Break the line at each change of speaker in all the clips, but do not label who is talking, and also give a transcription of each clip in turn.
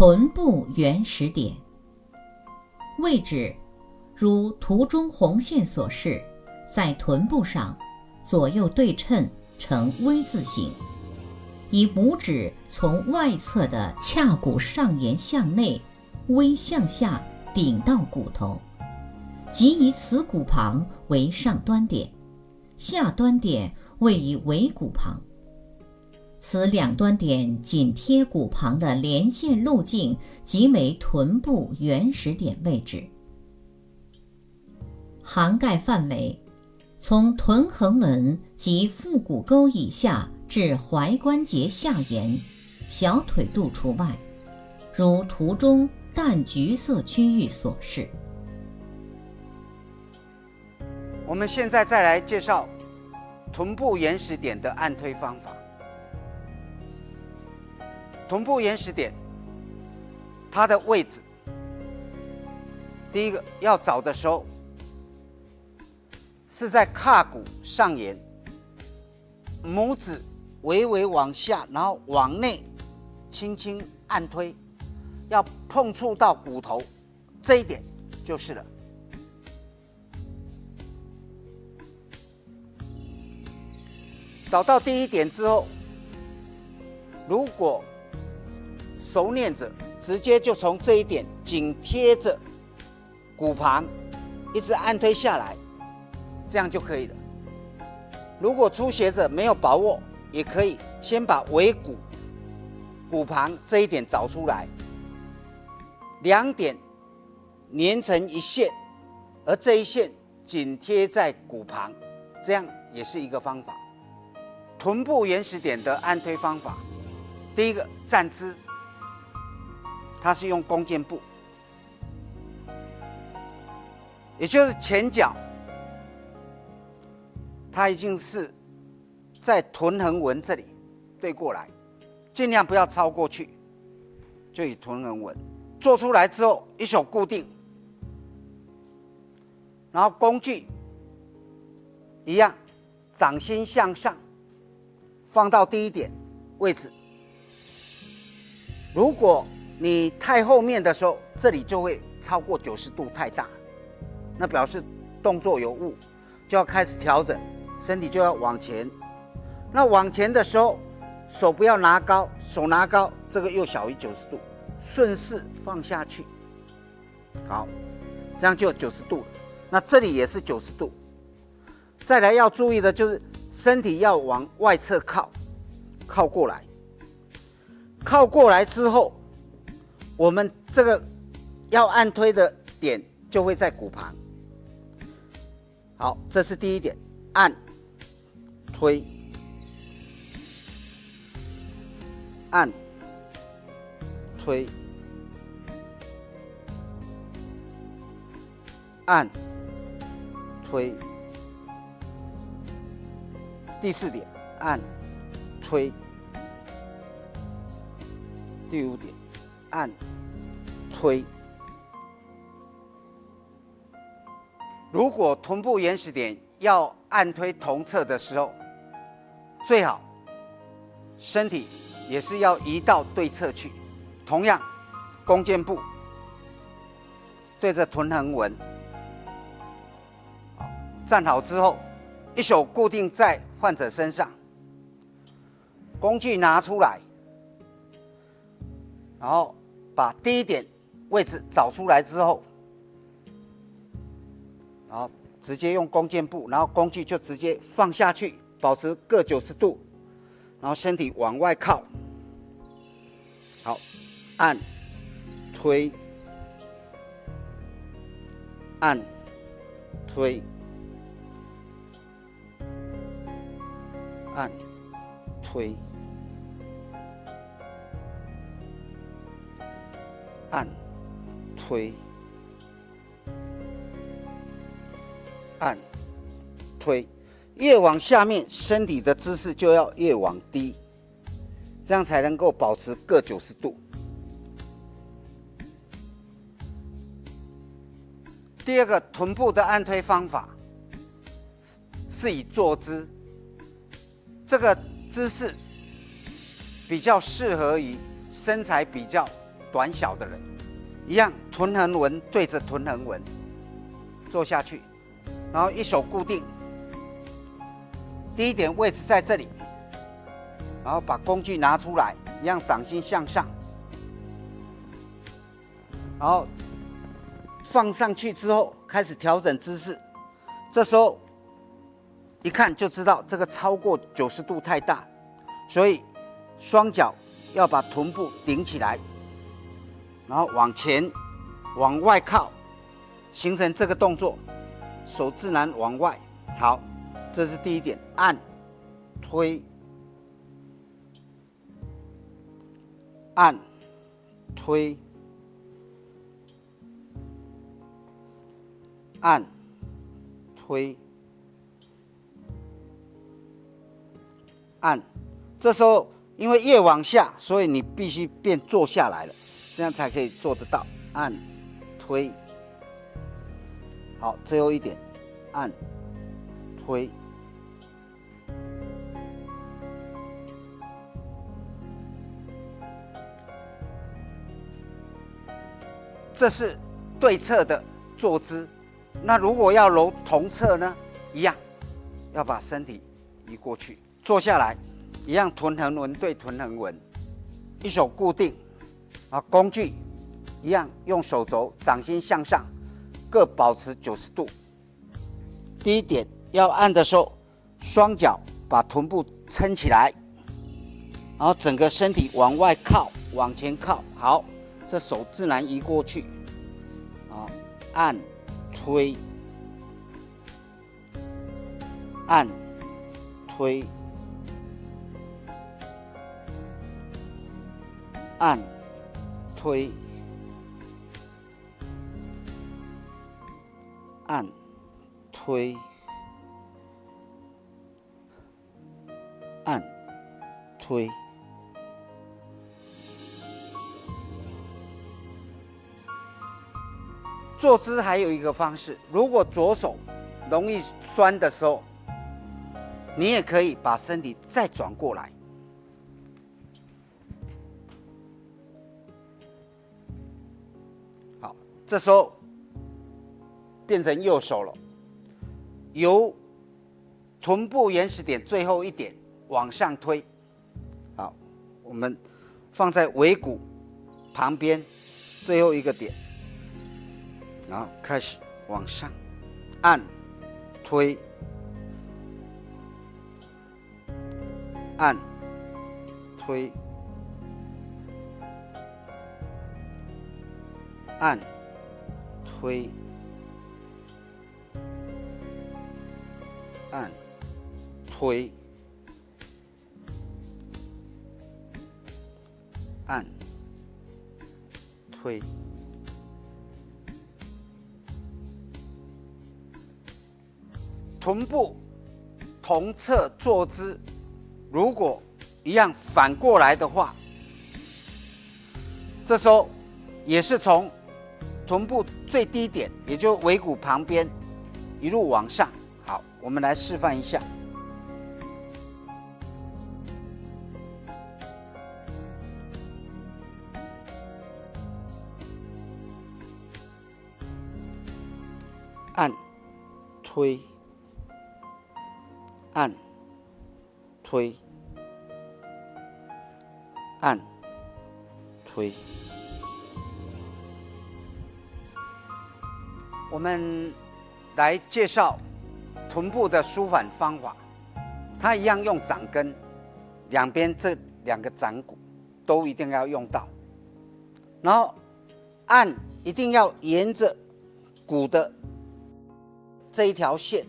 臀部原始点，位置如图中红线所示，在臀部上，左右对称呈 V 字形，以拇指从外侧的髂骨上沿向内微向下顶到骨头，即以此骨旁为上端点，下端点位于尾骨旁。此两端点紧贴骨旁的连线路径即为臀部原始点位置，涵盖范围从臀横纹及腹股沟以下至踝关节下沿，小腿肚除外，如图中淡橘色区域所示。
我们现在再来介绍臀部原始点的按推方法。臀部原始点，它的位置，第一个要找的时候，是在胯骨上沿，拇指微微往下，然后往内轻轻按推，要碰触到骨头这一点就是了。找到第一点之后，如果熟练者直接就从这一点紧贴着骨旁，一直按推下来，这样就可以了。如果初学者没有把握，也可以先把尾骨骨旁这一点找出来，两点连成一线，而这一线紧贴在骨旁，这样也是一个方法。臀部原始点的按推方法，第一个站姿。它是用弓箭步，也就是前脚，它已经是在臀横纹这里对过来，尽量不要超过去，就以臀横纹做出来之后，一手固定，然后工具一样，掌心向上，放到第一点位置，如果。你太后面的时候，这里就会超过九十度太大，那表示动作有误，就要开始调整，身体就要往前。那往前的时候，手不要拿高，手拿高，这个又小于九十度，顺势放下去。好，这样就九十度了。那这里也是九十度。再来要注意的就是身体要往外侧靠，靠过来，靠过来之后。我们这个要按推的点就会在骨旁。好，这是第一点，按推按推按推。第四点，按推。第五点，按。推，如果臀部原始点要按推同侧的时候，最好身体也是要移到对侧去。同样，弓箭步对着臀横纹，站好之后，一手固定在患者身上，工具拿出来，然后把第一点。位置找出来之后，然后直接用弓箭步，然后工具就直接放下去，保持各九十度，然后身体往外靠，好，按，推，按，推，按，推，按。推，按，推，越往下面，身体的姿势就要越往低，这样才能够保持各九十度。第二个臀部的按推方法是以坐姿，这个姿势比较适合于身材比较短小的人，一样臀横纹对着臀横纹做下去，然后一手固定，第一点位置在这里，然后把工具拿出来，一样掌心向上，然后放上去之后开始调整姿势，这时候一看就知道这个超过九十度太大，所以双脚。要把臀部顶起来，然后往前、往外靠，形成这个动作，手自然往外。好，这是第一点，按、推、按、推、按、推、按，这时候。因为越往下，所以你必须变坐下来了，这样才可以做得到。按、推，好，最后一点，按、推，这是对侧的坐姿。那如果要揉同侧呢？一样，要把身体移过去，坐下来。一样，臀横纹对臀横纹，一手固定，啊，工具一样，用手肘掌心向上，各保持九十度。第一点，要按的时候，双脚把臀部撑起来，然后整个身体往外靠，往前靠。好，这手自然移过去，啊，按，推，按，推。按、推、按、推、按、推。坐姿还有一个方式，如果左手容易酸的时候，你也可以把身体再转过来。这时候变成右手了，由臀部原始点最后一点往上推，好，我们放在尾骨旁边最后一个点，然后开始往上按、推、按、推、按。推，按，推，按，推。臀部同侧坐姿，如果一样反过来的话，这时候也是从。臀部最低点，也就尾骨旁边，一路往上。好，我们来示范一下。按，推，按，推，按，推。我们来介绍臀部的舒缓方法，它一样用掌根，两边这两个掌骨都一定要用到，然后按一定要沿着骨的这一条线，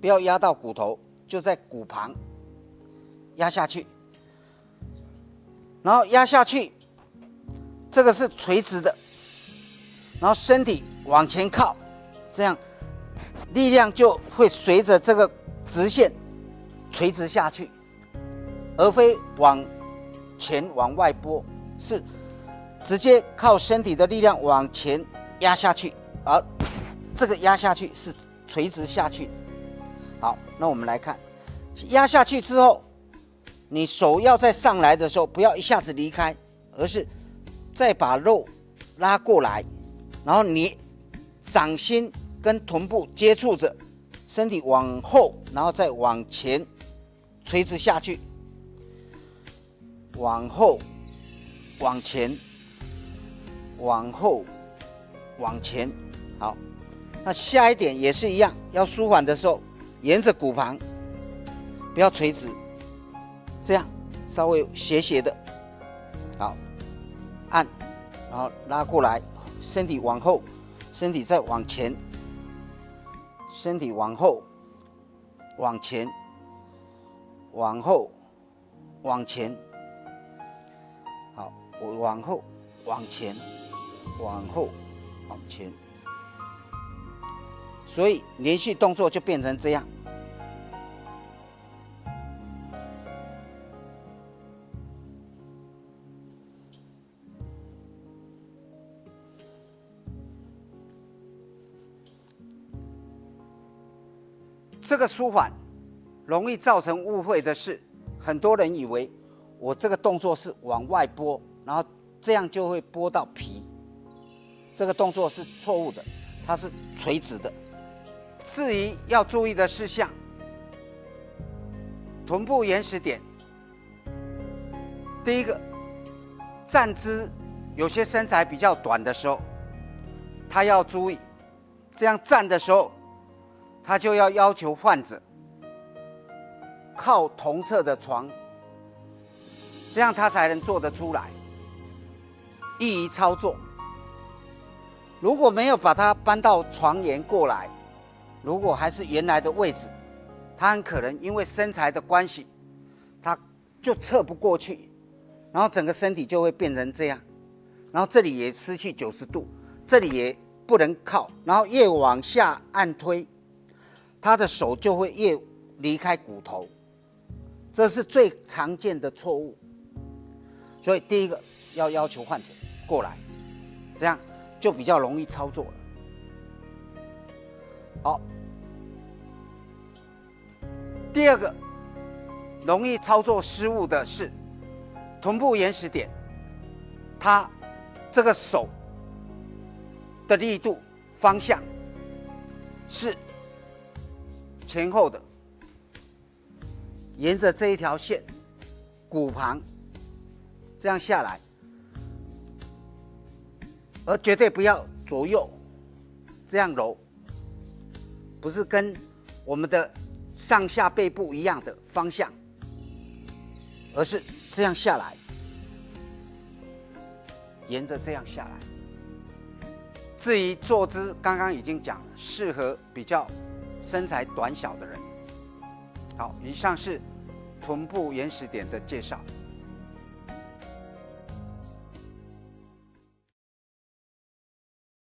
不要压到骨头，就在骨旁压下去，然后压下去，这个是垂直的，然后身体。往前靠，这样力量就会随着这个直线垂直下去，而非往前往外拨，是直接靠身体的力量往前压下去，而这个压下去是垂直下去。好，那我们来看，压下去之后，你手要再上来的时候，不要一下子离开，而是再把肉拉过来，然后你掌心跟臀部接触着，身体往后，然后再往前垂直下去，往后，往前，往后，往前。好，那下一点也是一样，要舒缓的时候，沿着骨盘，不要垂直，这样稍微斜斜的，好，按，然后拉过来，身体往后，身体再往前，身体往后，往前，往后，往前，好，我往后，往前，往后，往前。所以连续动作就变成这样。这个舒缓容易造成误会的是，很多人以为我这个动作是往外拨，然后这样就会拨到皮。这个动作是错误的，它是垂直的。至于要注意的事项，臀部延时点。第一个，站姿有些身材比较短的时候，他要注意，这样站的时候，他就要要求患者靠同侧的床，这样他才能做得出来，易于操作。如果没有把它搬到床沿过来，如果还是原来的位置，他很可能因为身材的关系，他就侧不过去，然后整个身体就会变成这样，然后这里也失去九十度，这里也不能靠，然后越往下按推，他的手就会越离开骨头，这是最常见的错误。所以第一个要要求患者过来，这样就比较容易操作了。好。第二个容易操作失误的是臀部延时点，他这个手的力度方向是前后的，沿着这一条线骨盘这样下来，而绝对不要左右这样揉，不是跟我们的。上下背部一样的方向，而是这样下来，沿着这样下来。至于坐姿，刚刚已经讲了，适合比较身材短小的人。好，以上是臀部原始点的介绍。